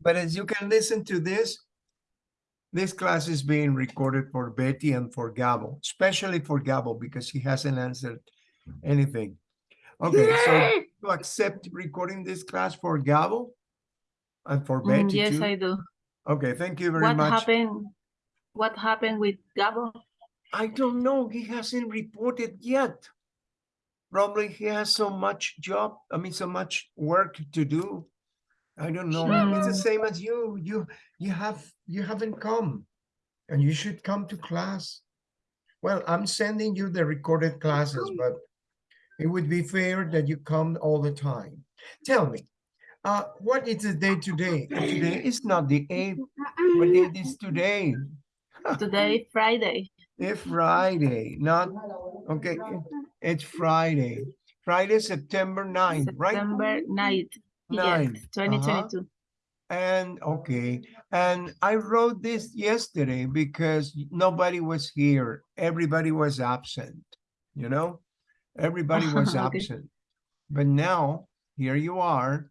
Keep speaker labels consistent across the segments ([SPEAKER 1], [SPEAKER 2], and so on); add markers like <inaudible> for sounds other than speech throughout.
[SPEAKER 1] But as you can listen to this, this class is being recorded for Betty and for Gabo, especially for Gabo because he hasn't answered anything. Okay, so you accept recording this class for Gabo and for
[SPEAKER 2] Mm,
[SPEAKER 1] Betty
[SPEAKER 2] Yes,
[SPEAKER 1] too?
[SPEAKER 2] I do.
[SPEAKER 1] Okay, thank you very
[SPEAKER 2] What
[SPEAKER 1] much.
[SPEAKER 2] happened? What happened with Gabo?
[SPEAKER 1] I don't know. He hasn't reported yet. Probably he has so much job, I mean, so much work to do. I don't know. It's the same as you. You you have you haven't come. And you should come to class. Well, I'm sending you the recorded classes, but it would be fair that you come all the time. Tell me, uh, what is the day today? Today is not the <laughs> eighth. What date is today? <laughs>
[SPEAKER 2] Today, Friday.
[SPEAKER 1] It's Friday, not, okay, it's Friday. Friday, September 9th, right?
[SPEAKER 2] September 9th.
[SPEAKER 1] Nine,
[SPEAKER 2] Yes, 2022.
[SPEAKER 1] And, okay, and I wrote this yesterday because nobody was here. Everybody was absent, you know? Everybody <laughs> was
[SPEAKER 2] Okay.
[SPEAKER 1] absent. But now, here you are.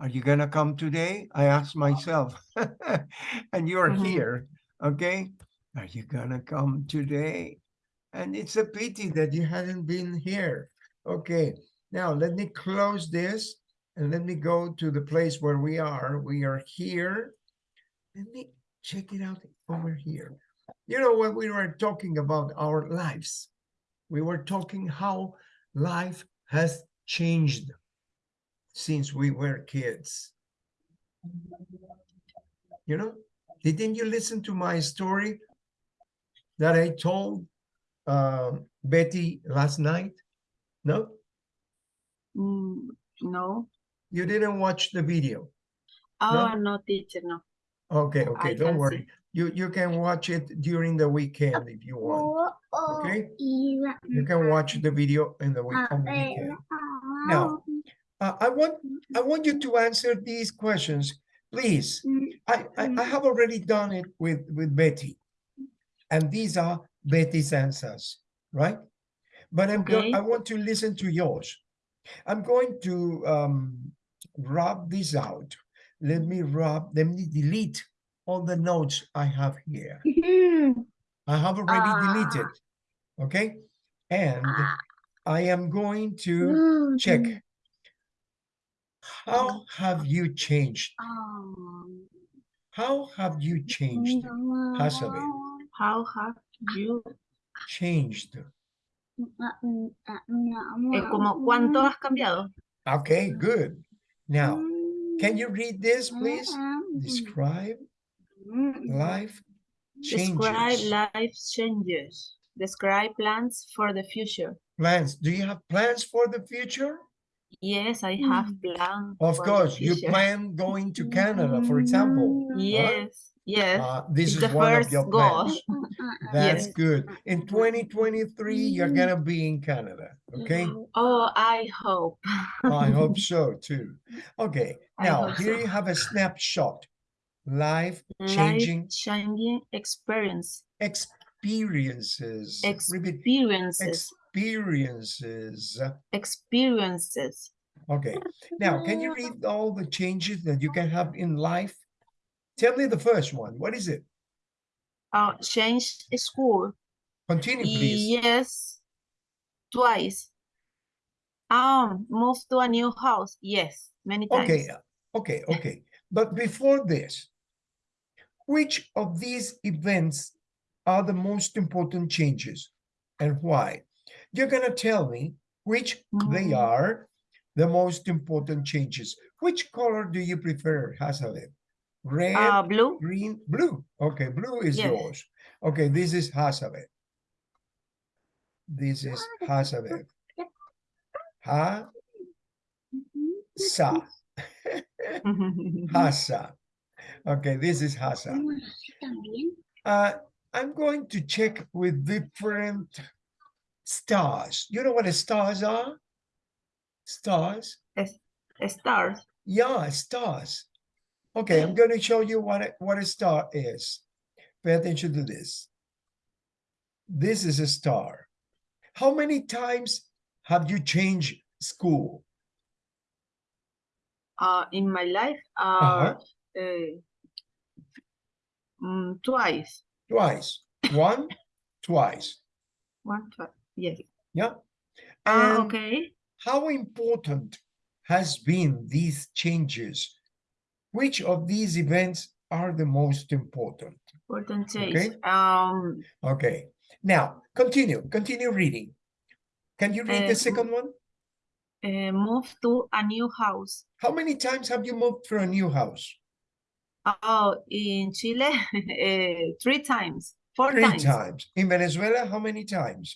[SPEAKER 1] Are you gonna come today? I asked myself. <laughs> And you are
[SPEAKER 2] Mhm.
[SPEAKER 1] here, okay? Are you gonna come today? And it's a pity that you hadn't been here. Okay, now let me close this and let me go to the place where we are. We are here. Let me check it out over here. You know, when we were talking about our lives, we were talking how life has changed since we were kids. You know, didn't you listen to my story that I told um, Betty last night? No,
[SPEAKER 2] Mm, no.
[SPEAKER 1] You didn't watch the video.
[SPEAKER 2] Oh, no, teacher, no.
[SPEAKER 1] Okay, okay,
[SPEAKER 2] I
[SPEAKER 1] don't worry.
[SPEAKER 2] see.
[SPEAKER 1] You you can watch it during the weekend if you want. Okay, you can watch the video in the week on weekend. Now, uh, I want I want you to answer these questions, please. I, I I have already done it with with Betty, and these are Betty's answers, right? But I'm.
[SPEAKER 2] Okay.
[SPEAKER 1] I want to listen to yours. I'm going to um, rub this out. Let me rub. Let me delete all the notes I have here. Mm-hmm. I have already ah. deleted. Okay, and I am going to mm-hmm. check. How have you changed? Oh. How have you changed? Hasabe,
[SPEAKER 2] How have you,
[SPEAKER 1] changed.
[SPEAKER 2] eh, como cuánto has cambiado?
[SPEAKER 1] Okay, good. Now, can you mm. read this, please? Describe life changes.
[SPEAKER 2] Describe life changes. Describe plans for the future.
[SPEAKER 1] Plans. Do you have plans for the future?
[SPEAKER 2] Yes, I have mm. plans.
[SPEAKER 1] Of course, you plan going to Canada, for example. <laughs> huh?
[SPEAKER 2] Yes, yes.
[SPEAKER 1] Uh, this
[SPEAKER 2] it's
[SPEAKER 1] is
[SPEAKER 2] the
[SPEAKER 1] one of
[SPEAKER 2] first
[SPEAKER 1] your
[SPEAKER 2] goal.
[SPEAKER 1] plans. Mm, mm, mm, That's
[SPEAKER 2] Yes.
[SPEAKER 1] good. In mm-hmm. 2023, you're mm-hmm. gonna be in Canada, okay? Mm-hmm.
[SPEAKER 2] Oh, I hope.
[SPEAKER 1] I hope <laughs> so too. Okay, now here
[SPEAKER 2] so.
[SPEAKER 1] you have a snapshot. Life
[SPEAKER 2] Life
[SPEAKER 1] changing
[SPEAKER 2] changing experience.
[SPEAKER 1] experiences.
[SPEAKER 2] Experiences.
[SPEAKER 1] experiences.
[SPEAKER 2] Experiences.
[SPEAKER 1] Okay, now can you read all the changes that you can have in life? Tell me the first one. What is it?
[SPEAKER 2] Uh, change school.
[SPEAKER 1] Continue, please.
[SPEAKER 2] Yes, twice. Um, move to a new house. Yes, many times.
[SPEAKER 1] Okay, okay, okay. But before this, which of these events are the most important changes and why? You're gonna tell me which they
[SPEAKER 2] Mm.
[SPEAKER 1] are the most important changes. Which color do you prefer, Hasalet? Red,
[SPEAKER 2] Uh, blue.
[SPEAKER 1] green, blue. Okay, blue is
[SPEAKER 2] Yes.
[SPEAKER 1] yours. Okay, this is Hasalet. This is Hasalet. Ha, sa. <laughs> Hasa. Okay, this is Hasa. Uh, I'm going to check with different stars. You know what a stars are? Stars?
[SPEAKER 2] Stars.
[SPEAKER 1] Yeah, stars. Okay, I'm going to show you what a, what a star is. Pay attention to this. This is a star. How many times have you changed school?
[SPEAKER 2] Uh, in my life, uh,
[SPEAKER 1] Uh-huh.
[SPEAKER 2] uh, mm, twice.
[SPEAKER 1] Twice. One, twice.
[SPEAKER 2] One, twice. Yes.
[SPEAKER 1] Yeah.
[SPEAKER 2] Ah,
[SPEAKER 1] And
[SPEAKER 2] okay.
[SPEAKER 1] how important has been these changes? Which of these events are the most important?
[SPEAKER 2] Important change.
[SPEAKER 1] Okay.
[SPEAKER 2] Um,
[SPEAKER 1] Okay. Now, continue. Continue reading. Can you read
[SPEAKER 2] Uh,
[SPEAKER 1] the second one?
[SPEAKER 2] uh, move to a new house.
[SPEAKER 1] How many times have you moved to a new house?
[SPEAKER 2] Oh, in Chile, <laughs> uh, three times, four
[SPEAKER 1] Three
[SPEAKER 2] times,
[SPEAKER 1] times. In Venezuela, how many times?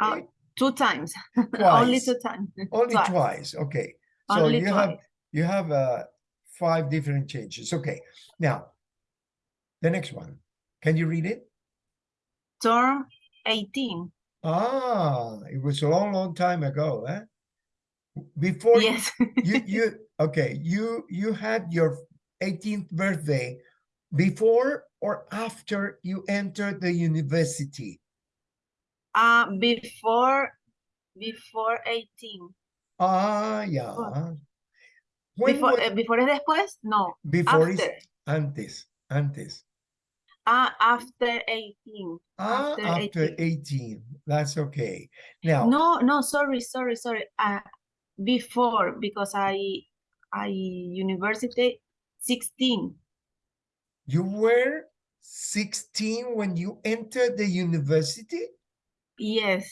[SPEAKER 2] Uh, two times, <laughs> only two times. <laughs>
[SPEAKER 1] Only
[SPEAKER 2] twice.
[SPEAKER 1] twice. Okay. So
[SPEAKER 2] Only
[SPEAKER 1] you have you have uh five different changes. Okay. Now, the next one. Can you read it?
[SPEAKER 2] Term 18.
[SPEAKER 1] Ah, it was a long, long time ago, eh? Before
[SPEAKER 2] Yes.
[SPEAKER 1] you <laughs> you okay, you you had your 18th birthday before or after you entered the university?
[SPEAKER 2] Uh, before, before 18.
[SPEAKER 1] Ah, yeah.
[SPEAKER 2] Before,
[SPEAKER 1] wa-
[SPEAKER 2] eh, before es después? No,
[SPEAKER 1] before is
[SPEAKER 2] after.
[SPEAKER 1] antes, antes.
[SPEAKER 2] Ah, after 18.
[SPEAKER 1] Ah,
[SPEAKER 2] After
[SPEAKER 1] after
[SPEAKER 2] 18.
[SPEAKER 1] 18. That's okay. Now,
[SPEAKER 2] No, no, sorry, sorry, sorry. Uh, before, because I, I university 16.
[SPEAKER 1] you were 16 when you entered the university?
[SPEAKER 2] Yes,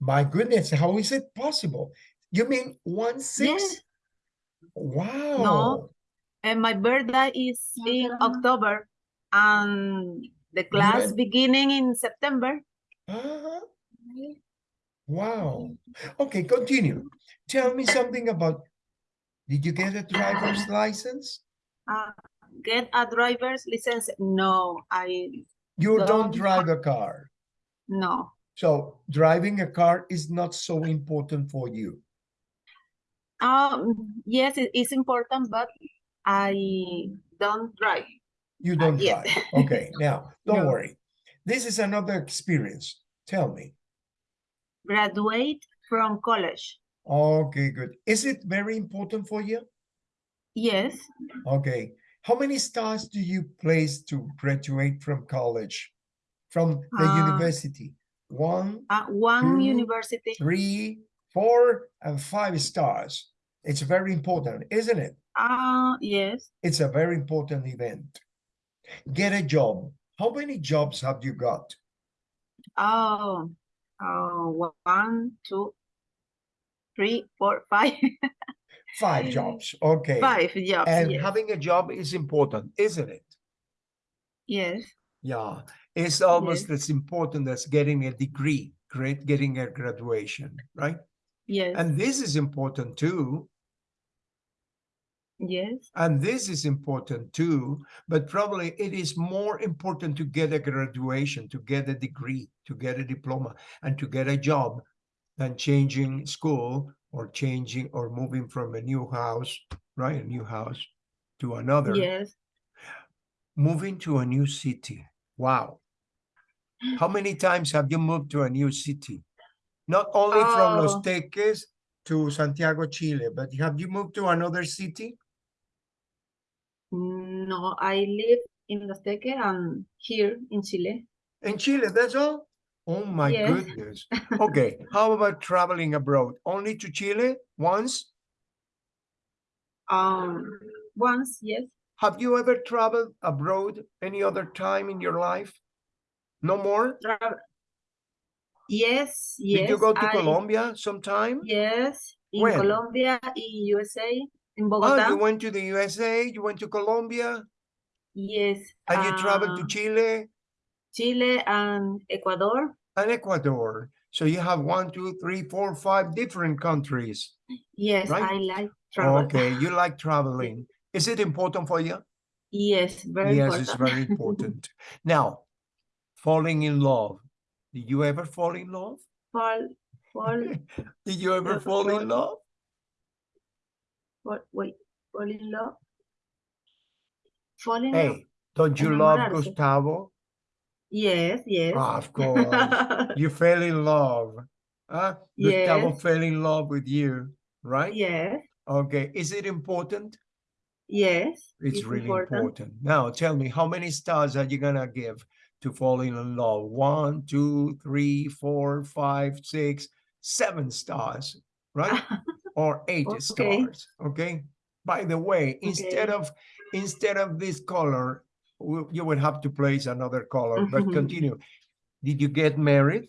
[SPEAKER 1] My goodness, how is it possible? You mean one six?
[SPEAKER 2] yes.
[SPEAKER 1] Wow. No.
[SPEAKER 2] And my birthday is in October, and the class
[SPEAKER 1] went-
[SPEAKER 2] beginning in September.
[SPEAKER 1] Uh-huh. Wow. Okay, continue. Tell me something about, did you get a driver's license?
[SPEAKER 2] Uh, get a driver's license? No, I
[SPEAKER 1] You don't
[SPEAKER 2] Don't
[SPEAKER 1] drive a car.
[SPEAKER 2] no.
[SPEAKER 1] So driving a car is not so important for you.
[SPEAKER 2] Um, yes, it is important, but I don't drive.
[SPEAKER 1] You don't drive. Okay, <laughs> now, don't
[SPEAKER 2] No.
[SPEAKER 1] worry. This is another experience. Tell me.
[SPEAKER 2] Graduate from college.
[SPEAKER 1] Okay, good. Is it very important for you?
[SPEAKER 2] Yes,
[SPEAKER 1] Okay. How many stars do you place to graduate from college? From the
[SPEAKER 2] Uh,
[SPEAKER 1] university? One,
[SPEAKER 2] uh, one
[SPEAKER 1] Two,
[SPEAKER 2] university.
[SPEAKER 1] three, four, and five stars. It's very important, isn't it?
[SPEAKER 2] Uh, yes.
[SPEAKER 1] It's a very important event. Get a job. How many jobs have you got?
[SPEAKER 2] Oh, oh, one, two, three, four, five,
[SPEAKER 1] Five <laughs> jobs. Okay.
[SPEAKER 2] five jobs.
[SPEAKER 1] And
[SPEAKER 2] yes.
[SPEAKER 1] having a job is important, isn't it?
[SPEAKER 2] Yes,
[SPEAKER 1] Yeah, it's almost
[SPEAKER 2] Yes.
[SPEAKER 1] as important as getting a degree, great, getting a graduation, right?
[SPEAKER 2] Yes,
[SPEAKER 1] And this is important too.
[SPEAKER 2] yes,
[SPEAKER 1] And this is important too, but probably it is more important to get a graduation, to get a degree, to get a diploma, and to get a job than changing school or changing or moving from a new house, right? A new house to another.
[SPEAKER 2] yes.
[SPEAKER 1] Moving to a new city. Wow. How many times have you moved to a new city? Not only from Los
[SPEAKER 2] Oh.
[SPEAKER 1] Teques to Santiago, Chile, but have you moved to another city?
[SPEAKER 2] No, I live in Los Teques and here in Chile.
[SPEAKER 1] In Chile, that's all? Oh my
[SPEAKER 2] Yes.
[SPEAKER 1] goodness. <laughs> Okay, how about traveling abroad? Only to Chile once?
[SPEAKER 2] Um, once, yes.
[SPEAKER 1] Have you ever traveled abroad any other time in your life? No more?
[SPEAKER 2] Tra- Yes, yes.
[SPEAKER 1] Did you go to
[SPEAKER 2] I-
[SPEAKER 1] Colombia sometime?
[SPEAKER 2] Yes, in
[SPEAKER 1] When?
[SPEAKER 2] Colombia, in USA, in Bogota.
[SPEAKER 1] Oh, you went to the USA, you went to Colombia,
[SPEAKER 2] Yes.
[SPEAKER 1] and you traveled to
[SPEAKER 2] uh,
[SPEAKER 1] Chile
[SPEAKER 2] Chile and Ecuador.
[SPEAKER 1] and Ecuador. So you have one, two, three, four, five different countries.
[SPEAKER 2] Yes,
[SPEAKER 1] Right?
[SPEAKER 2] I like travel.
[SPEAKER 1] Okay, you like traveling. Is it important for you?
[SPEAKER 2] Yes, very
[SPEAKER 1] yes,
[SPEAKER 2] important.
[SPEAKER 1] it's very <laughs> important. now, falling in love. Did you ever fall in love?
[SPEAKER 2] fall, fall, <laughs>
[SPEAKER 1] Did you ever
[SPEAKER 2] Never
[SPEAKER 1] fall in love?
[SPEAKER 2] fall, wait, fall in love. Fall in love.
[SPEAKER 1] Hey, don't you love Gustavo?
[SPEAKER 2] Yes, yes.
[SPEAKER 1] Ah, of course. <laughs> you fell in love. Huh? Gustavo fell in love with you, right?
[SPEAKER 2] Yes,
[SPEAKER 1] Okay. Is it important?
[SPEAKER 2] Yes.
[SPEAKER 1] It's really important. Now tell me, how many stars are you gonna give to falling in love? One, two, three, four, five, six, seven stars, right? <laughs> Or eight
[SPEAKER 2] Okay.
[SPEAKER 1] stars, okay? By the way, instead of, instead of this color, you would have to place another color, but
[SPEAKER 2] Mhm.
[SPEAKER 1] continue. Did you get married?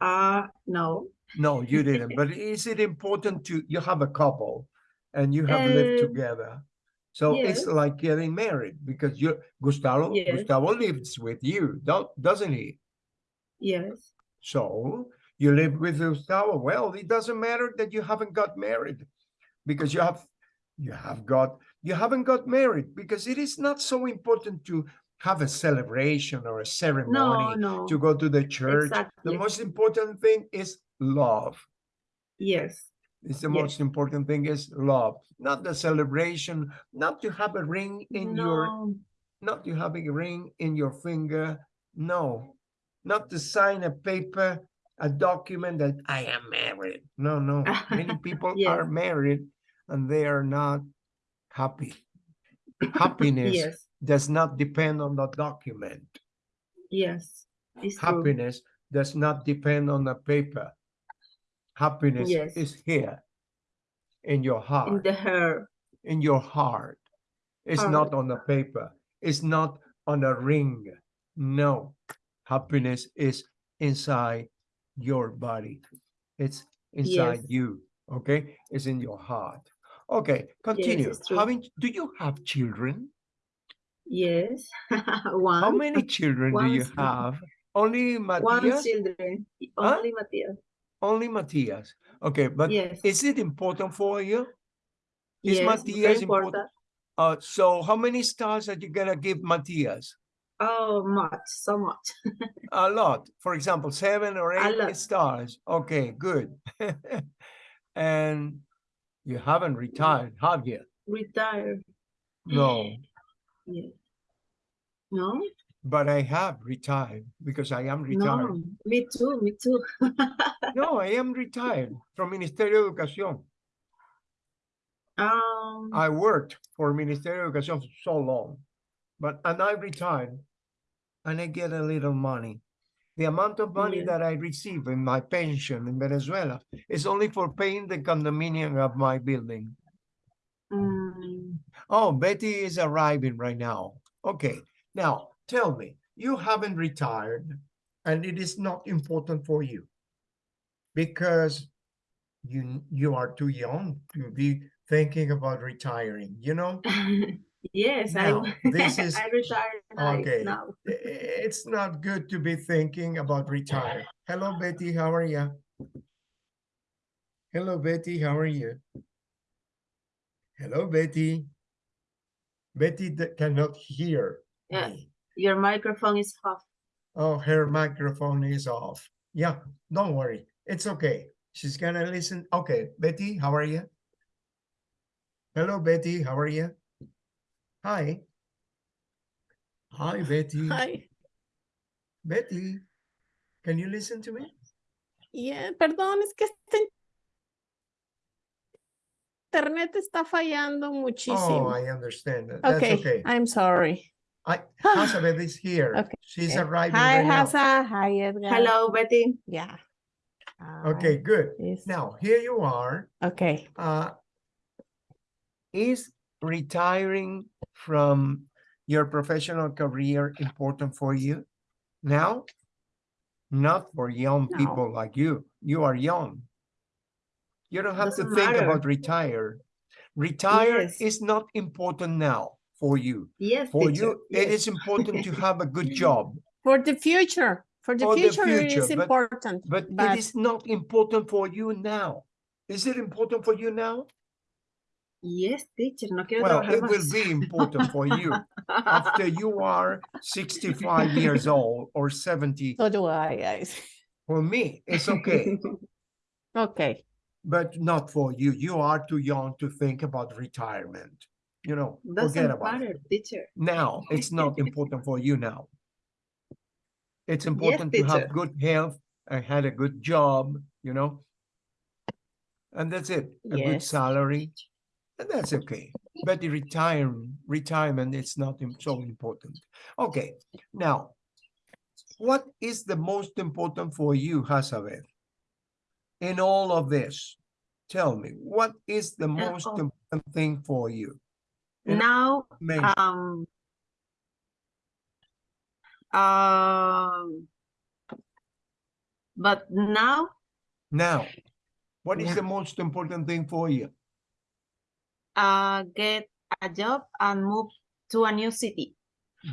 [SPEAKER 2] Uh, no.
[SPEAKER 1] No, you didn't. But is it important to, you have a couple and you have lived
[SPEAKER 2] Uh,
[SPEAKER 1] together? So it's like getting married because you, Gustavo,
[SPEAKER 2] Yes.
[SPEAKER 1] Gustavo lives with you, don't, doesn't he?
[SPEAKER 2] Yes.
[SPEAKER 1] So you live with Gustavo. Well, it doesn't matter that you haven't got married because you have, you have got, you haven't got married because it is not so important to have a celebration or a ceremony
[SPEAKER 2] no. no.
[SPEAKER 1] to go to the church.
[SPEAKER 2] Exactly.
[SPEAKER 1] The most important thing is love.
[SPEAKER 2] Yes.
[SPEAKER 1] It's the
[SPEAKER 2] Yes.
[SPEAKER 1] most important thing is love, not the celebration, not to have a ring in your, not to have a ring in your finger. No, not to sign a paper, a document that I am married. No, no. <laughs> Many people
[SPEAKER 2] Yes.
[SPEAKER 1] are married and they are not happy. Happiness
[SPEAKER 2] Yes.
[SPEAKER 1] does not depend on the document.
[SPEAKER 2] Yes. It's true.
[SPEAKER 1] Happiness does not depend on the paper. Happiness
[SPEAKER 2] Yes.
[SPEAKER 1] is here in your heart.
[SPEAKER 2] In the hair.
[SPEAKER 1] in your heart. It's not on the paper. It's not on a ring. No, happiness is inside your body. It's inside
[SPEAKER 2] Yes.
[SPEAKER 1] you. Okay, it's in your heart. Okay, continue.
[SPEAKER 2] true.
[SPEAKER 1] Having do you have children?
[SPEAKER 2] Yes. <laughs> one.
[SPEAKER 1] How many children do you
[SPEAKER 2] One.
[SPEAKER 1] have? Only
[SPEAKER 2] One children.
[SPEAKER 1] Only Huh?
[SPEAKER 2] Only Matthias.
[SPEAKER 1] Matias. Okay, but
[SPEAKER 2] yes.
[SPEAKER 1] is it important for you? is
[SPEAKER 2] yes.
[SPEAKER 1] Matthias important?
[SPEAKER 2] important.
[SPEAKER 1] Uh, so how many stars are you gonna give Matias?
[SPEAKER 2] Oh, much. So much. <laughs>
[SPEAKER 1] A lot. For example, seven or eight stars. Okay, good. <laughs> and you haven't retired, have you?
[SPEAKER 2] Retired.
[SPEAKER 1] No, <laughs>
[SPEAKER 2] Yeah. No?
[SPEAKER 1] But I have retired because I am retired.
[SPEAKER 2] No. Me too. Me too.
[SPEAKER 1] No, <laughs> I am retired from Ministerio de Educación.
[SPEAKER 2] um.
[SPEAKER 1] I worked for Ministerio de Educación for so long, but and I retired and I get a little money. The amount of money
[SPEAKER 2] Yeah.
[SPEAKER 1] that I receive in my pension in Venezuela is only for paying the condominium of my building.
[SPEAKER 2] mm,
[SPEAKER 1] Oh, Betty is arriving right now. Okay, now tell me, you haven't retired and it is not important for you because you you are too young to be thinking about retiring, you know? <laughs>
[SPEAKER 2] yes,
[SPEAKER 1] Now,
[SPEAKER 2] I <laughs>
[SPEAKER 1] this is-
[SPEAKER 2] I retired
[SPEAKER 1] okay.
[SPEAKER 2] now.
[SPEAKER 1] It's not good to be thinking about retire. Hello, Betty, how are you? Hello, Betty, how are you? Hello, Betty. Betty cannot hear
[SPEAKER 2] Yeah.
[SPEAKER 1] me.
[SPEAKER 2] Your microphone is off.
[SPEAKER 1] Oh, her microphone is off. Yeah, don't worry. It's okay. She's gonna listen. Okay, Betty, how are you? Hello, Betty, how are you? Hi. Hi, Betty.
[SPEAKER 3] Hi.
[SPEAKER 1] Betty, can you listen to me?
[SPEAKER 3] yeah, perdón, es que este internet está fallando muchísimo.
[SPEAKER 1] Oh,
[SPEAKER 3] muchísimo.
[SPEAKER 1] I understand. that. That's
[SPEAKER 3] okay,
[SPEAKER 1] okay.
[SPEAKER 3] I'm sorry.
[SPEAKER 1] I, <sighs> Hazabeth is here.
[SPEAKER 3] Okay.
[SPEAKER 1] She's arriving
[SPEAKER 3] Hi,
[SPEAKER 1] right now.
[SPEAKER 3] Hasa. Hi, Edgar.
[SPEAKER 2] Hello, Betty.
[SPEAKER 3] Yeah.
[SPEAKER 1] Okay, good.
[SPEAKER 3] Yes.
[SPEAKER 1] Now, here you are.
[SPEAKER 3] Okay.
[SPEAKER 1] Uh, is retiring from your professional career important for you now? Not for young
[SPEAKER 3] No.
[SPEAKER 1] people like you. You are young. You don't have to
[SPEAKER 2] Doesn't
[SPEAKER 1] think
[SPEAKER 2] matter.
[SPEAKER 1] about retire. Retire
[SPEAKER 2] Yes.
[SPEAKER 1] is not important now for you.
[SPEAKER 2] Yes,
[SPEAKER 1] For
[SPEAKER 2] teacher.
[SPEAKER 1] you, it
[SPEAKER 2] yes.
[SPEAKER 1] is important to have a <laughs> good job.
[SPEAKER 3] For the future. For the
[SPEAKER 1] For
[SPEAKER 3] future, it
[SPEAKER 1] future,
[SPEAKER 3] is
[SPEAKER 1] but-
[SPEAKER 3] important.
[SPEAKER 1] But,
[SPEAKER 3] But-
[SPEAKER 1] it is not important for you now. Is it important for you now?
[SPEAKER 2] Yes, teacher. No quiero
[SPEAKER 1] Well,
[SPEAKER 2] trabajar
[SPEAKER 1] it will be important for you <laughs> after you are 65 years old or 70.
[SPEAKER 3] So do I, guys. <laughs>
[SPEAKER 1] For me, it's okay,
[SPEAKER 3] Okay.
[SPEAKER 1] but not for you. You are too young to think about retirement. You know, forget
[SPEAKER 2] Doesn't
[SPEAKER 1] about
[SPEAKER 2] matter,
[SPEAKER 1] it.
[SPEAKER 2] teacher.
[SPEAKER 1] Now, it's not <laughs> important for you now. It's important to
[SPEAKER 2] teacher.
[SPEAKER 1] have good health and had a good job, you know? And that's it, a good salary, and that's okay. but the retire, retirement is not so important. Okay, now, what is the most important for you, Hazabeth? In all of this, tell me, what is the uh, most
[SPEAKER 2] oh.
[SPEAKER 1] important thing for you? And
[SPEAKER 2] Now, um, um, but now,
[SPEAKER 1] Now, what is
[SPEAKER 2] Yeah.
[SPEAKER 1] the most important thing for you?
[SPEAKER 2] uh, get a job and move to a new city.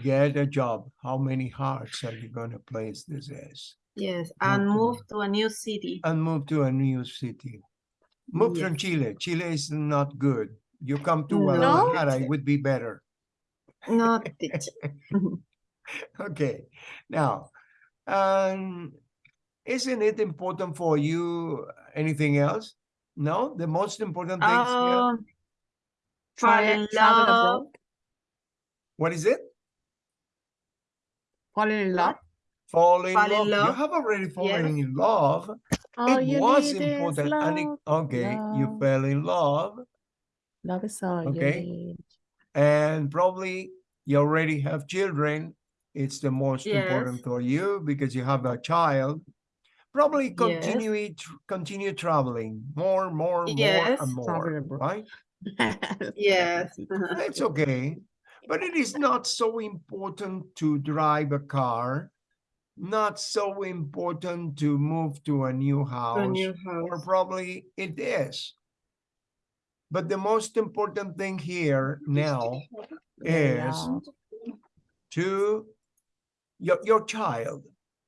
[SPEAKER 1] Get a job. How many hearts are you gonna place this as?
[SPEAKER 2] Yes, and
[SPEAKER 1] Okay.
[SPEAKER 2] move to a new city.
[SPEAKER 1] And move to a new city. Move from Chile. Chile is not good. You come to
[SPEAKER 2] No.
[SPEAKER 1] Guadalajara, it would be better.
[SPEAKER 2] No, <laughs> teacher.
[SPEAKER 1] Okay, now, um, isn't it important for you anything else? No, the most important things here,
[SPEAKER 2] Um, fall in
[SPEAKER 3] travel
[SPEAKER 2] love.
[SPEAKER 3] abroad.
[SPEAKER 1] what is it?
[SPEAKER 3] Fall in love.
[SPEAKER 1] Fall in
[SPEAKER 2] Fall in
[SPEAKER 1] love. You have already fallen
[SPEAKER 2] yes.
[SPEAKER 1] in love.
[SPEAKER 3] All
[SPEAKER 1] It
[SPEAKER 3] you
[SPEAKER 1] was
[SPEAKER 3] need
[SPEAKER 1] important. and it-
[SPEAKER 3] love.
[SPEAKER 1] okay, you fell in love
[SPEAKER 3] Love is all
[SPEAKER 1] Okay.
[SPEAKER 3] you need.
[SPEAKER 1] and probably you already have children. It's the most important for you because you have a child. Probably
[SPEAKER 2] Yes.
[SPEAKER 1] continue it, continue traveling more, more, more and more, right? <laughs>
[SPEAKER 2] Yes.
[SPEAKER 1] Uh-huh. That's okay, but it is not so important to drive a car, not so important to move to a new
[SPEAKER 2] To a new house, or
[SPEAKER 1] probably it is. But the most important thing here now is to your, your child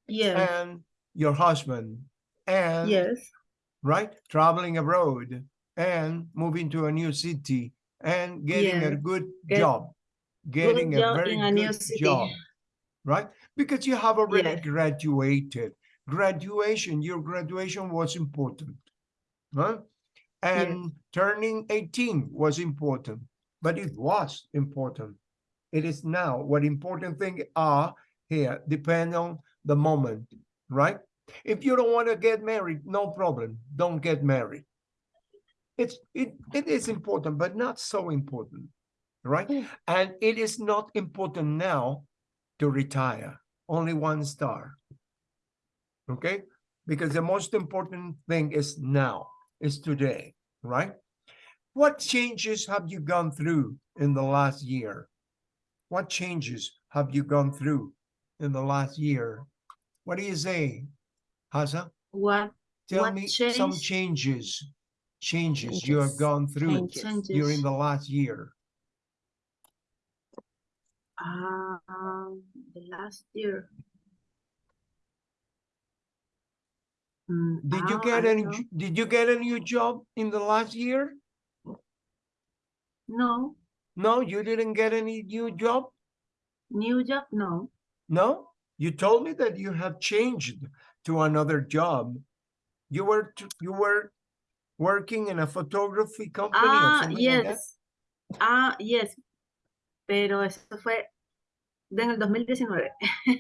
[SPEAKER 2] Yes,
[SPEAKER 1] and your husband and
[SPEAKER 2] yes,
[SPEAKER 1] right traveling abroad and moving to a new city and getting a good
[SPEAKER 2] Get
[SPEAKER 1] job getting a
[SPEAKER 2] job
[SPEAKER 1] very
[SPEAKER 2] a new
[SPEAKER 1] good job right? Because you have already
[SPEAKER 2] Yes.
[SPEAKER 1] graduated. Graduation your graduation was important huh? And turning 18 was important but it was important. It is now what important thing are here depend on the moment right? If you don't want to get married no problem don't get married. It's it, it is important but not so important right?
[SPEAKER 3] Mm.
[SPEAKER 1] and it is not important now to retire only one star okay? Because the most important thing is now is today right what changes have you gone through in the last year what changes have you gone through in the last year what do you say Hasa?
[SPEAKER 2] what
[SPEAKER 1] tell
[SPEAKER 2] What
[SPEAKER 1] me some
[SPEAKER 2] change?
[SPEAKER 1] changes changes you have gone through
[SPEAKER 3] Changes.
[SPEAKER 1] during the last year
[SPEAKER 2] Um, the last year. Mm,
[SPEAKER 1] did you
[SPEAKER 2] ah,
[SPEAKER 1] get
[SPEAKER 2] I
[SPEAKER 1] any
[SPEAKER 2] don't
[SPEAKER 1] did you get a new job in the last year.
[SPEAKER 2] No,
[SPEAKER 1] no you didn't get any new job
[SPEAKER 2] new job, no.
[SPEAKER 1] no you told me that you have changed to another job you were you were working in a photography company or
[SPEAKER 2] Ah,
[SPEAKER 1] something like
[SPEAKER 2] yes. Ah, yes. Pero eso fue en el 2019.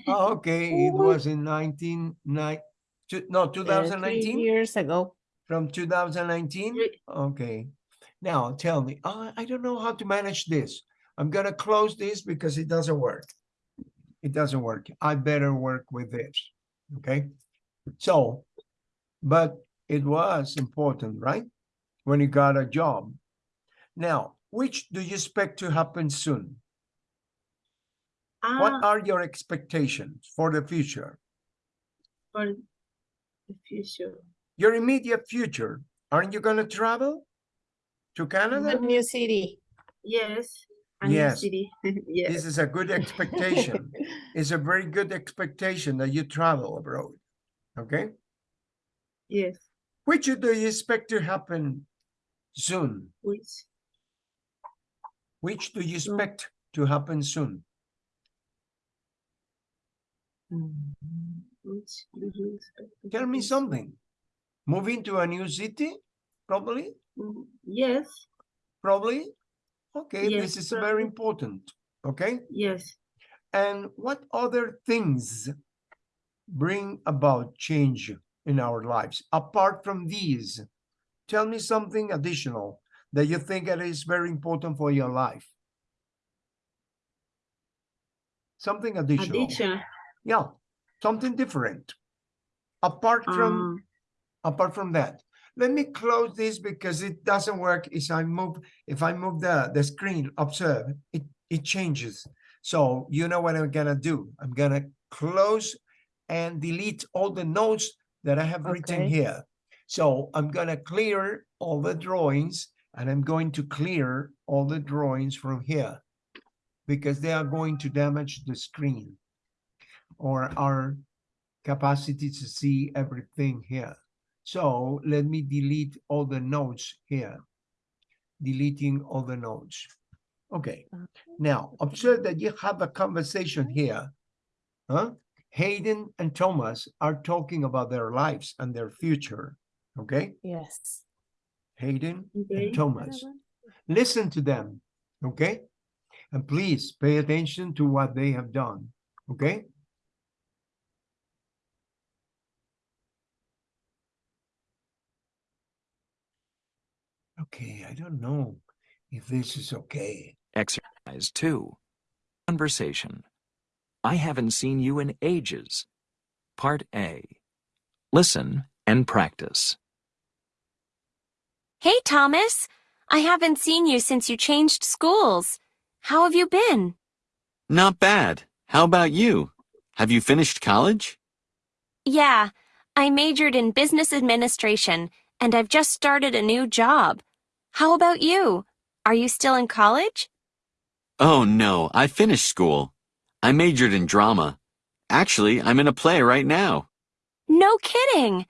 [SPEAKER 1] oh, okay it <laughs> was in 19 nine, two, no
[SPEAKER 3] Uh,
[SPEAKER 1] 2019
[SPEAKER 3] years ago.
[SPEAKER 1] from 2019 okay. Now tell me "Oh, i don't know how to manage this. I'm gonna close this because it doesn't work. It doesn't work. I better work with this okay? So but it was important right? When you got a job. Now which do you expect to happen soon? What
[SPEAKER 2] Ah,
[SPEAKER 1] are your expectations for the future?
[SPEAKER 2] For the future.
[SPEAKER 1] your immediate future aren't you going to travel to
[SPEAKER 3] A
[SPEAKER 1] canada
[SPEAKER 3] new city.
[SPEAKER 2] Yes. A new city. <laughs> yes.
[SPEAKER 1] this is a good expectation <laughs> it's a very good expectation that you travel abroad okay
[SPEAKER 2] Yes.
[SPEAKER 1] which do you expect to happen soon
[SPEAKER 2] Which
[SPEAKER 1] which do you expect to happen soon
[SPEAKER 2] mm, which do you expect to
[SPEAKER 1] tell me something moving to a new city probably
[SPEAKER 2] Mm, Yes.
[SPEAKER 1] probably okay
[SPEAKER 2] Yes,
[SPEAKER 1] this is very important okay
[SPEAKER 2] Yes.
[SPEAKER 1] and what other things bring about change in our lives apart from these tell me something additional that you think that is very important for your life? Something additional.
[SPEAKER 2] Additional.
[SPEAKER 1] Yeah, something different. Apart from
[SPEAKER 2] Um,
[SPEAKER 1] apart from that. Let me close this because it doesn't work. If i move if i move the the screen observe it it changes. So you know what i'm gonna do. I'm gonna close and delete all the notes that i have written here. So i'm gonna clear all the drawings and i'm going to clear all the drawings from here because they are going to damage the screen or our capacity to see everything here. So let me delete all the notes here. Deleting all the notes. Okay, now observe that you have a conversation here. Huh? Hayden and Thomas are talking about their lives and their future. Okay,
[SPEAKER 3] Yes.
[SPEAKER 1] Hayden
[SPEAKER 2] Okay.
[SPEAKER 1] and Thomas. Listen to them. Okay, and please pay attention to what they have done. Okay. Okay, I don't know if this is okay.
[SPEAKER 4] Exercise 2. Conversation. I haven't seen you in ages. Part A. Listen and practice.
[SPEAKER 5] Hey, Thomas. I haven't seen you since you changed schools. How have you been?
[SPEAKER 6] Not bad. How about you? Have you finished college?
[SPEAKER 5] Yeah, I majored in business administration and I've just started a new job. How about you? Are you still in college?
[SPEAKER 6] Oh no, I finished school. I majored in drama. Actually, I'm in a play right now.
[SPEAKER 5] No kidding.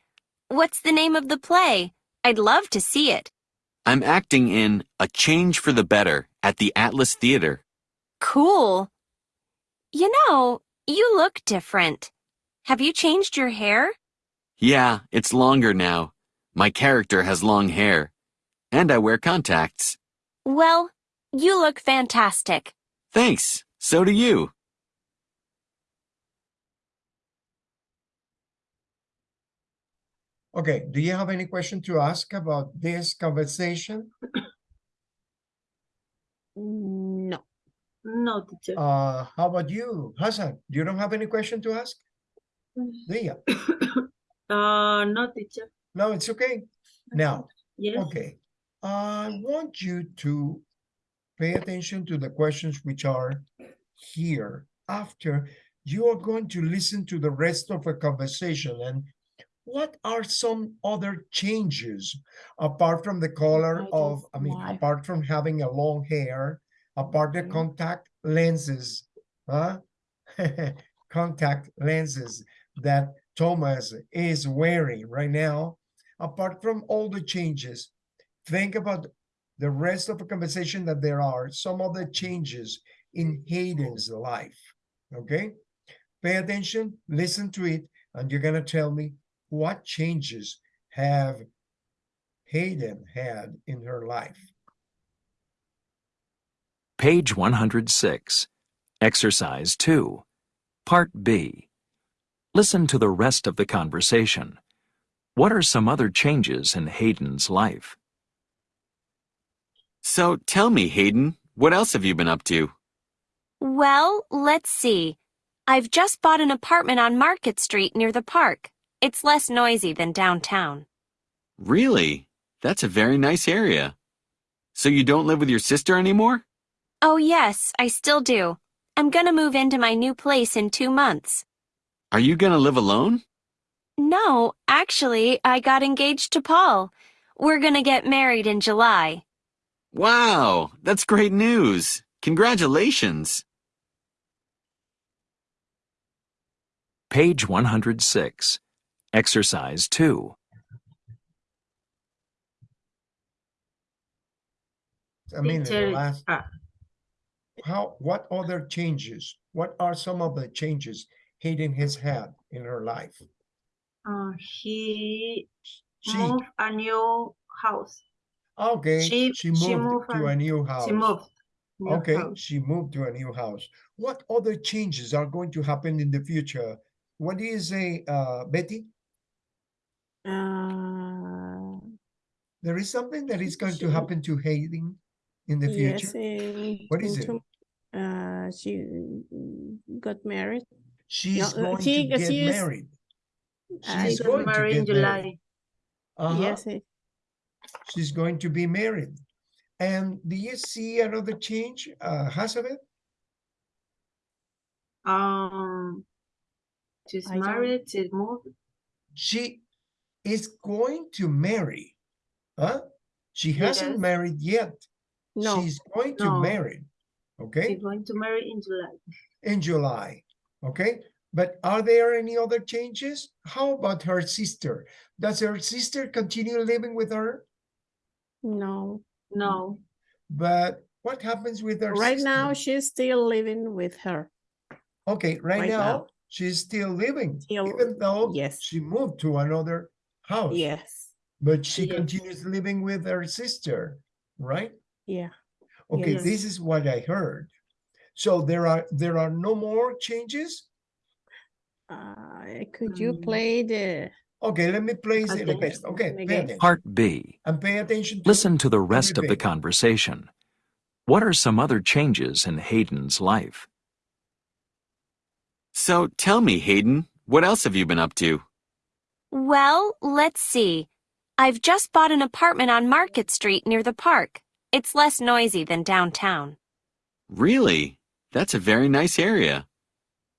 [SPEAKER 5] What's the name of the play? I'd love to see it.
[SPEAKER 6] I'm acting in A Change for the Better at the Atlas Theater.
[SPEAKER 5] Cool. You know, you look different. Have you changed your hair?
[SPEAKER 6] Yeah, it's longer now. My character has long hair. And I wear contacts.
[SPEAKER 5] Well, you look fantastic.
[SPEAKER 6] Thanks. So do you.
[SPEAKER 1] Okay, do you have any question to ask about this conversation?
[SPEAKER 3] No.
[SPEAKER 2] No, teacher.
[SPEAKER 1] Uh, how about you, Hassan? You don't have any question to ask? Do you? <coughs>
[SPEAKER 2] Uh, no, teacher.
[SPEAKER 1] No, it's okay. Now,
[SPEAKER 2] Yes.
[SPEAKER 1] okay, I want you to pay attention to the questions which are here. After, you are going to listen to the rest of the conversation and what are some other changes apart from the color of, I mean,
[SPEAKER 3] like-
[SPEAKER 1] apart from having a long hair, apart the contact lenses, huh? <laughs> Contact lenses that Thomas is wearing right now, apart from all the changes, think about the rest of the conversation that there are some other changes in Hayden's life. Okay? Pay attention, listen to it, and you're gonna tell me what changes have Hayden had in her life.
[SPEAKER 4] Page 106. Exercise 2. Part B. Listen to the rest of the conversation. What are some other changes in Hayden's life?
[SPEAKER 6] So tell me, Hayden, what else have you been up to?
[SPEAKER 5] Well, let's see. I've just bought an apartment on Market Street near the park. It's less noisy than downtown.
[SPEAKER 6] Really? That's a very nice area. So you don't live with your sister anymore?
[SPEAKER 5] Oh, yes, I still do. I'm gonna move into my new place in two months.
[SPEAKER 6] Are you gonna live alone?
[SPEAKER 5] No, actually, I got engaged to Paul. We're gonna get married in July.
[SPEAKER 6] Wow, that's great news. Congratulations.
[SPEAKER 4] Page 106. Exercise 2.
[SPEAKER 1] I mean, the last,
[SPEAKER 2] uh,
[SPEAKER 1] how, what other changes? What are some of the changes Hayden has had in her life?
[SPEAKER 2] uh, he
[SPEAKER 1] She,
[SPEAKER 2] moved a new house.
[SPEAKER 1] Okay,
[SPEAKER 2] she-
[SPEAKER 1] she
[SPEAKER 2] she
[SPEAKER 1] moved
[SPEAKER 2] moved
[SPEAKER 1] to a new house.
[SPEAKER 2] She moved. new
[SPEAKER 1] Okay,
[SPEAKER 2] house.
[SPEAKER 1] she moved to a new house. What other changes are going to happen in the future? What do you say, uh, Betty?
[SPEAKER 3] Uh,
[SPEAKER 1] there is something that is going to happen to Hayden in the
[SPEAKER 3] Yes.
[SPEAKER 1] future.
[SPEAKER 3] in-
[SPEAKER 1] What is it?
[SPEAKER 3] Uh, she got married.
[SPEAKER 1] She's
[SPEAKER 3] uh,
[SPEAKER 1] going
[SPEAKER 3] she-
[SPEAKER 1] to get
[SPEAKER 3] she is-
[SPEAKER 1] married. She's going to
[SPEAKER 2] married in
[SPEAKER 1] get married.
[SPEAKER 2] July.
[SPEAKER 1] Uh-huh.
[SPEAKER 3] Yes,
[SPEAKER 1] She's going to be married. And do you see another change, uh, Hazabeth?
[SPEAKER 2] Um, she's
[SPEAKER 3] I don't-
[SPEAKER 2] married. She moved.
[SPEAKER 1] She is going to marry. Huh? She hasn't
[SPEAKER 2] Yes.
[SPEAKER 1] married yet.
[SPEAKER 3] no,
[SPEAKER 1] She's going to
[SPEAKER 2] No.
[SPEAKER 1] marry. Okay,
[SPEAKER 2] She's going to marry in July.
[SPEAKER 1] in July. Okay, but are there any other changes? How about her sister? Does her sister continue living with her?
[SPEAKER 3] No.
[SPEAKER 2] No.
[SPEAKER 1] But what happens with her
[SPEAKER 3] Right now, she's still living with her.
[SPEAKER 1] Okay, right
[SPEAKER 3] right
[SPEAKER 1] now,
[SPEAKER 3] now.
[SPEAKER 1] she's still living,
[SPEAKER 3] Still-
[SPEAKER 1] even though
[SPEAKER 3] yes.
[SPEAKER 1] she moved to another house.
[SPEAKER 3] Yes,
[SPEAKER 1] But she
[SPEAKER 2] Yes.
[SPEAKER 1] continues living with her sister, right?
[SPEAKER 3] yeah.
[SPEAKER 1] Okay,
[SPEAKER 2] Yes.
[SPEAKER 1] this is what I heard. So there are there are no more changes?
[SPEAKER 3] Uh, could you
[SPEAKER 2] Mm.
[SPEAKER 3] play the,
[SPEAKER 1] Okay, let me place it again.
[SPEAKER 2] Attention
[SPEAKER 1] Okay, pay attention.
[SPEAKER 4] Part B.
[SPEAKER 1] And pay attention to
[SPEAKER 4] Listen to the rest of the conversation. What are some other changes in Hayden's life?
[SPEAKER 6] So tell me, Hayden, what else have you been up to?
[SPEAKER 5] Well, let's see. I've just bought an apartment on Market Street near the park. It's less noisy than downtown.
[SPEAKER 6] Really? That's a very nice area.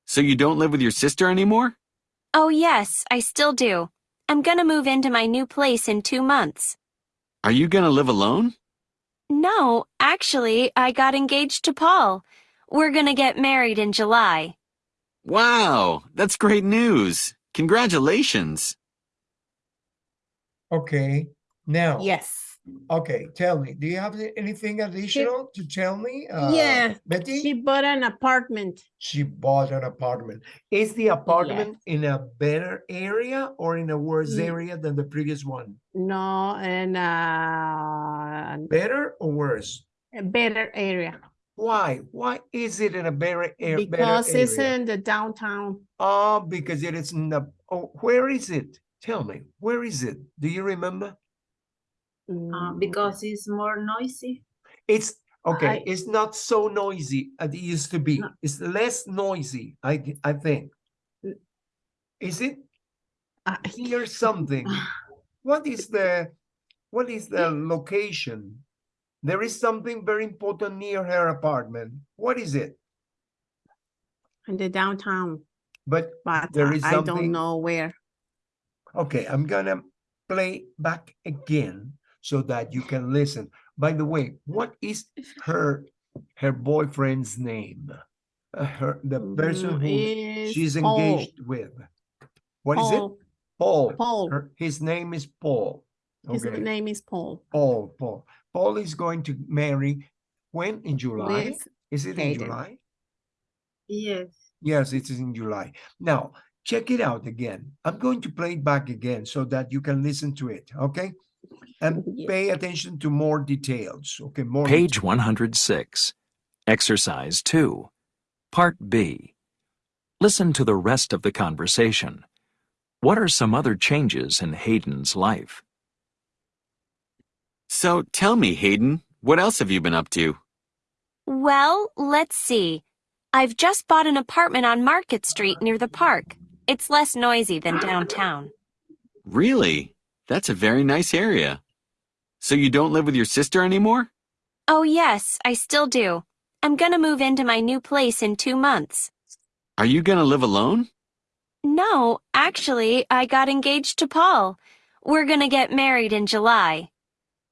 [SPEAKER 6] So you don't live with your sister anymore?
[SPEAKER 5] Oh, yes, I still do. I'm gonna move into my new place in two months.
[SPEAKER 6] Are you gonna live alone?
[SPEAKER 5] No, actually, I got engaged to Paul. We're gonna get married in July.
[SPEAKER 6] Wow, that's great news. Congratulations.
[SPEAKER 1] Okay, now.
[SPEAKER 3] yes.
[SPEAKER 1] Okay, tell me, do you have anything additional to tell me? uh,
[SPEAKER 3] Yeah,
[SPEAKER 1] Betty?
[SPEAKER 3] She bought an apartment.
[SPEAKER 1] She bought an apartment. Is the apartment in a better area or in a worse
[SPEAKER 3] Mm.
[SPEAKER 1] area than the previous one?
[SPEAKER 3] No, and uh,
[SPEAKER 1] Better or worse?
[SPEAKER 3] a better area
[SPEAKER 1] Why? Why is it in a better, a- better
[SPEAKER 3] because it's in the downtown.
[SPEAKER 1] Oh, because it is in the, oh, where is it? Tell me, where is it? Do you remember?
[SPEAKER 2] Uh,
[SPEAKER 3] Mm,
[SPEAKER 2] because it's more noisy.
[SPEAKER 1] It's, okay,
[SPEAKER 3] I-
[SPEAKER 1] it's not so noisy as it used to be.
[SPEAKER 2] No.
[SPEAKER 1] It's less noisy, I I think. Is it?
[SPEAKER 3] I-
[SPEAKER 1] Here's something. <laughs> What is the, what is the location? There is something very important near her apartment. What is it?
[SPEAKER 3] in the downtown,
[SPEAKER 1] But,
[SPEAKER 3] but
[SPEAKER 1] There is
[SPEAKER 3] I
[SPEAKER 1] something-
[SPEAKER 3] don't know where.
[SPEAKER 1] okay, I'm gonna play back again so that you can listen. By the way, what is her, her boyfriend's name? Uh, her, the person
[SPEAKER 3] Mm,
[SPEAKER 1] who
[SPEAKER 3] is
[SPEAKER 1] she's
[SPEAKER 3] Paul.
[SPEAKER 1] engaged with. What is it?
[SPEAKER 3] Paul.
[SPEAKER 1] Paul.
[SPEAKER 3] Paul.
[SPEAKER 1] Her- His name is Paul.
[SPEAKER 3] His name is Paul.
[SPEAKER 1] Paul, Paul. Paul is going to marry when? In July?
[SPEAKER 3] With
[SPEAKER 1] Is it in July?
[SPEAKER 2] Yes.
[SPEAKER 1] Yes, it is in July. Now, check it out again. I'm going to play it back again so that you can listen to it, okay? And pay attention to more details, okay? More
[SPEAKER 4] Page
[SPEAKER 1] details.
[SPEAKER 4] 106. Exercise 2. Part B. Listen to the rest of the conversation. What are some other changes in Hayden's life?
[SPEAKER 6] So tell me, Hayden, what else have you been up to?
[SPEAKER 5] Well, let's see. I've just bought an apartment on Market Street near the park. It's less noisy than downtown.
[SPEAKER 6] Really? That's a very nice area. So you don't live with your sister anymore?
[SPEAKER 5] Oh, yes, I still do. I'm gonna move into my new place in two months.
[SPEAKER 6] Are you gonna live alone?
[SPEAKER 5] No, actually, I got engaged to Paul. We're gonna get married in July.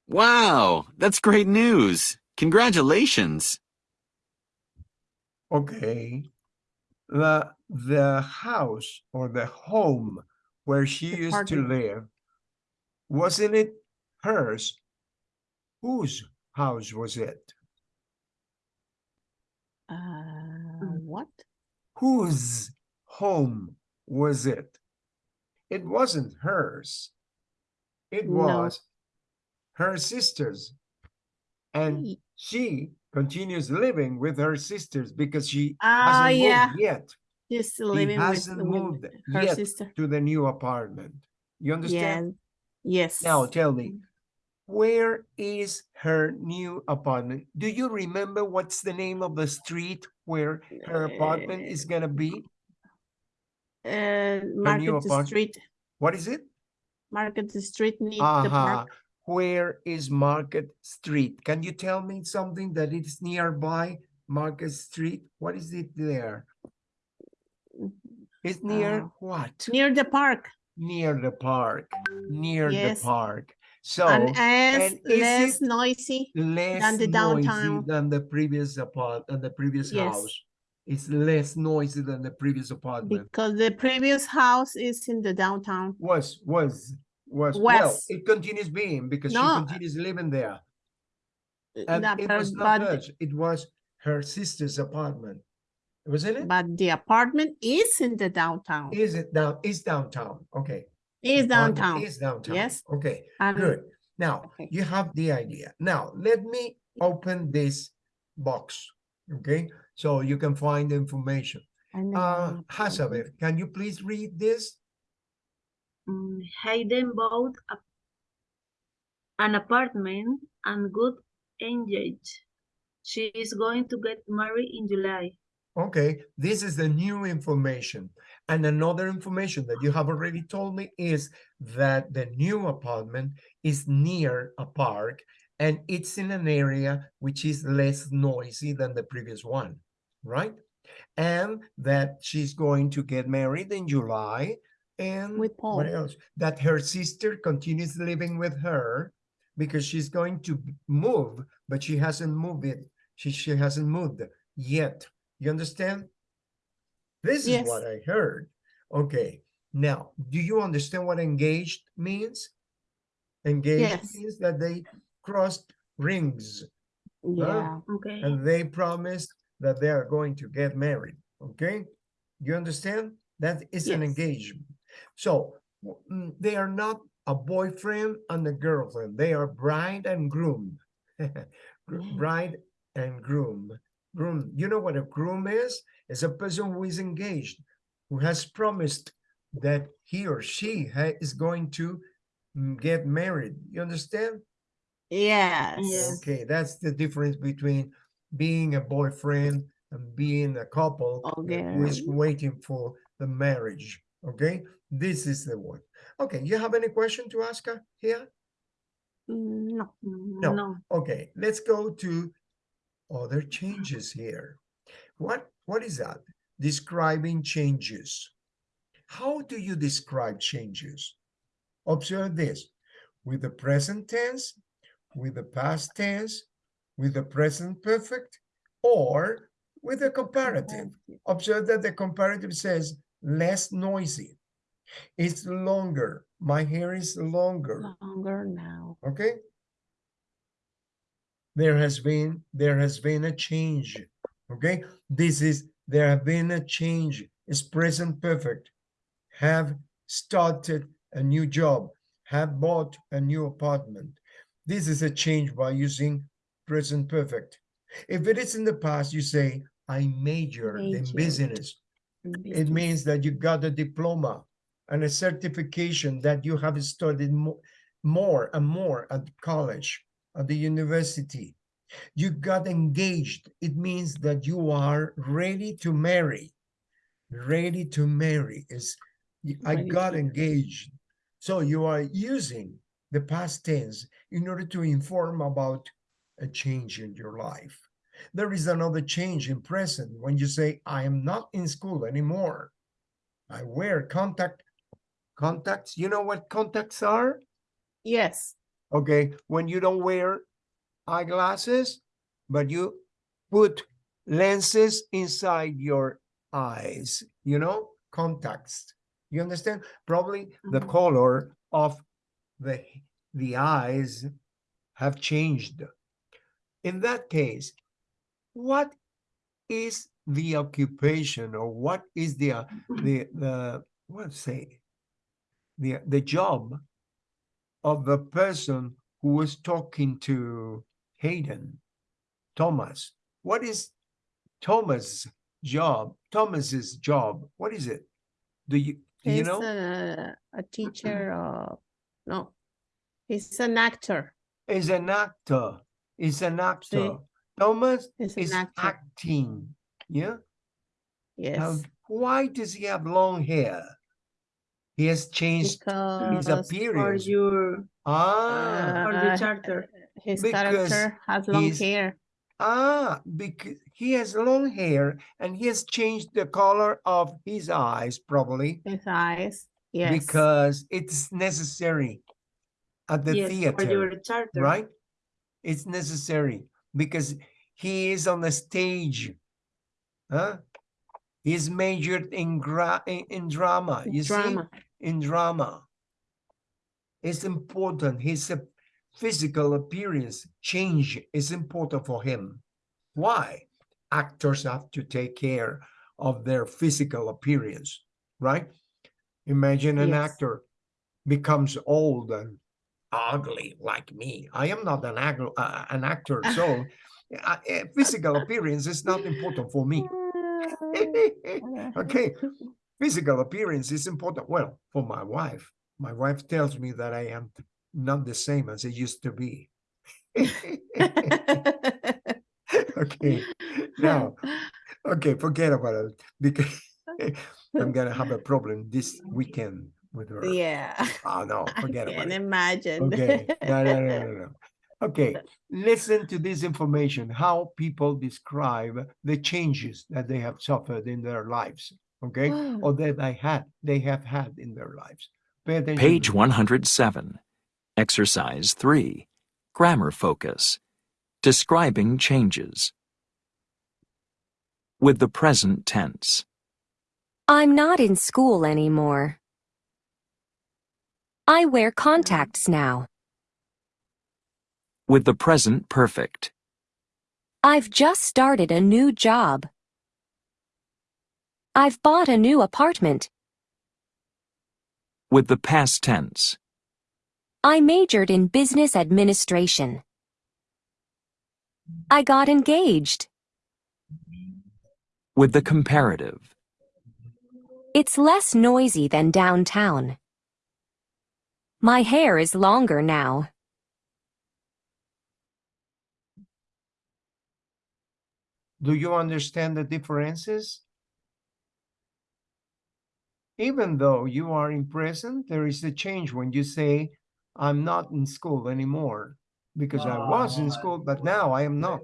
[SPEAKER 6] Wow, that's great news. Congratulations.
[SPEAKER 1] Okay. The the house or the home where she
[SPEAKER 3] The
[SPEAKER 1] used to live, wasn't it hers? Whose house was it?
[SPEAKER 3] Uh, what?
[SPEAKER 1] Whose home was it? It wasn't hers. It
[SPEAKER 3] No.
[SPEAKER 1] was her sister's. And
[SPEAKER 3] Ye-
[SPEAKER 1] she continues living with her sisters because she
[SPEAKER 3] Ah,
[SPEAKER 1] hasn't
[SPEAKER 3] yeah.
[SPEAKER 1] moved yet
[SPEAKER 3] Just living with,
[SPEAKER 1] hasn't
[SPEAKER 3] with
[SPEAKER 1] moved
[SPEAKER 3] her
[SPEAKER 1] yet.
[SPEAKER 3] sister.
[SPEAKER 1] to the new apartment. You understand?
[SPEAKER 3] Yes. Yes.
[SPEAKER 1] Now tell me, where is her new apartment? Do you remember what's the name of the street where her apartment is gonna be?
[SPEAKER 3] Uh,
[SPEAKER 1] new
[SPEAKER 3] Market Street,
[SPEAKER 1] What is it?
[SPEAKER 3] Market Street near the
[SPEAKER 1] Uh-huh.
[SPEAKER 3] park.
[SPEAKER 1] Where is Market Street? Can you tell me something that is nearby Market Street? What is it there? It's near
[SPEAKER 3] Uh,
[SPEAKER 1] what?
[SPEAKER 3] Near the park.
[SPEAKER 1] Near the park, near the park. So
[SPEAKER 3] And as
[SPEAKER 1] and
[SPEAKER 3] less noisy.
[SPEAKER 1] less
[SPEAKER 3] the downtown.
[SPEAKER 1] than the previous apartment than the previous
[SPEAKER 3] Yes.
[SPEAKER 1] house. It's less noisy than the previous apartment.
[SPEAKER 3] Because the previous house is in the downtown.
[SPEAKER 1] Was, was, was, well, it continues being because she continues living there. And
[SPEAKER 3] that
[SPEAKER 1] it was not hers, it was her sister's apartment. Wasn't it?
[SPEAKER 3] but the apartment is in the downtown.
[SPEAKER 1] Is it down, is downtown, okay.
[SPEAKER 3] Is downtown.
[SPEAKER 1] Is downtown.
[SPEAKER 3] Yes.
[SPEAKER 1] Okay,
[SPEAKER 3] And
[SPEAKER 1] good. Now,
[SPEAKER 3] okay.
[SPEAKER 1] you have the idea. Now, let me open this box, okay? So you can find the information.
[SPEAKER 3] and
[SPEAKER 1] Uh,
[SPEAKER 3] then-
[SPEAKER 1] Hazabeth, can you please read this?
[SPEAKER 2] Mm, Hayden bought a, an apartment and got engaged. She is going to get married in July.
[SPEAKER 1] Okay, this is the new information. And another information that you have already told me is that the new apartment is near a park and it's in an area which is less noisy than the previous one, right? And that she's going to get married in July and
[SPEAKER 3] With Paul.
[SPEAKER 1] what else? That her sister continues living with her because she's going to move, but she hasn't moved it. She, she hasn't moved yet. You understand? This is what I heard. Okay, now, do you understand what engaged means? Engaged
[SPEAKER 3] Yes.
[SPEAKER 1] means that they crossed rings
[SPEAKER 3] Yeah,
[SPEAKER 2] Okay.
[SPEAKER 1] and they promised that they are going to get married. Okay, you understand? That is an engagement. So mm, they are not a boyfriend and a girlfriend. They are bride and groom. <laughs> Bride and groom. Groom. You know what a groom is? It's a person who is engaged, who has promised that he or she ha- is going to mm, get married. You understand?
[SPEAKER 3] yes.
[SPEAKER 2] Yes.
[SPEAKER 1] Okay, that's the difference between being a boyfriend and being a couple that who is waiting for the marriage. Okay, this is the one. Okay, you have any question to ask her here?
[SPEAKER 3] Mm, No,
[SPEAKER 1] No.
[SPEAKER 2] No.
[SPEAKER 1] Okay, let's go to other changes here. What what is that? Describing changes. How do you describe changes? Observe this with the present tense, with the past tense, with the present perfect, or with the comparative. Observe that the comparative says less noisy. It's longer. My hair is longer.
[SPEAKER 3] longer now.
[SPEAKER 1] Okay. There has been, there has been a change. Okay. This is, there have been a change. It's present perfect. Have started a new job. Have bought a new apartment. This is a change by using present perfect. If it is in the past, you say, I majored in business.
[SPEAKER 3] in
[SPEAKER 1] It means that you got a diploma and a certification that you have studied mo- more and more at college, at the university. You got engaged. It means that you are ready to marry. Ready to marry is I got engaged. So you are using the past tense in order to inform about a change in your life. There is another change in present when you say, I am not in school anymore. I wear contact contacts. You know what contacts are?
[SPEAKER 3] Yes,
[SPEAKER 1] Okay, when you don't wear eyeglasses, but you put lenses inside your eyes, you know, contacts. You understand? Probably the
[SPEAKER 2] Mhm.
[SPEAKER 1] color of the the eyes have changed. In that case, what is the occupation or what is the uh, the the what say the the job of the person who was talking to Hayden, Thomas. What is Thomas' job? Thomas's job. What is it? Do you do you
[SPEAKER 3] he's
[SPEAKER 1] know?
[SPEAKER 3] a, a teacher of, no, he's an actor.
[SPEAKER 1] is an actor. Is an actor. Thomas
[SPEAKER 3] He's
[SPEAKER 1] is
[SPEAKER 3] actor.
[SPEAKER 1] acting. Yeah. Now,
[SPEAKER 3] Yes.
[SPEAKER 1] why does he have long hair? He has changed his
[SPEAKER 3] Because
[SPEAKER 2] For
[SPEAKER 1] appearance.
[SPEAKER 2] your,
[SPEAKER 1] Ah,
[SPEAKER 2] for
[SPEAKER 3] Uh,
[SPEAKER 2] the charter.
[SPEAKER 3] his
[SPEAKER 1] because
[SPEAKER 3] character has long hair.
[SPEAKER 1] ah, because he has long hair and he has changed the color of his eyes, probably
[SPEAKER 3] His eyes. Yes.
[SPEAKER 1] because it's necessary at the
[SPEAKER 2] yes,
[SPEAKER 1] theater.
[SPEAKER 2] for your charter.
[SPEAKER 1] right? It's necessary because he is on the stage. Huh? He's majored in gra in, in drama. You
[SPEAKER 3] drama.
[SPEAKER 1] see, in drama. It's important. His physical appearance change is important for him. Why? Actors have to take care of their physical appearance, right? Imagine an
[SPEAKER 3] Yes.
[SPEAKER 1] actor becomes old and ugly like me. I am not an, ag- uh, an actor, so <laughs> uh, uh, physical appearance is not important for me. <laughs> <laughs> okay, physical appearance is important. Well, for my wife, my wife tells me that I am not the same as I used to be. <laughs> okay, now, okay, forget about it because <laughs> I'm gonna have a problem this weekend with her.
[SPEAKER 3] yeah.
[SPEAKER 1] Oh no, <laughs>
[SPEAKER 3] I
[SPEAKER 1] forget about
[SPEAKER 3] can
[SPEAKER 1] it.
[SPEAKER 3] imagine.
[SPEAKER 1] Okay, no, no, no, no, no. Okay, listen to this information, how people describe the changes that they have suffered in their lives, okay? Or that they had, they have had in their lives. Pay attention.
[SPEAKER 4] Page 107. Exercise 3. Grammar focus. Describing changes. With the present tense.
[SPEAKER 5] I'm not in school anymore. I wear contacts now.
[SPEAKER 4] With the present perfect.
[SPEAKER 5] I've just started a new job. I've bought a new apartment.
[SPEAKER 4] With the past tense.
[SPEAKER 5] I majored in business administration. I got engaged.
[SPEAKER 4] With the comparative.
[SPEAKER 5] It's less noisy than downtown. My hair is longer now.
[SPEAKER 1] Do you understand the differences? Even though you are in prison, there is a change when you say, I'm not in school anymore, because I was in school, but now I am not.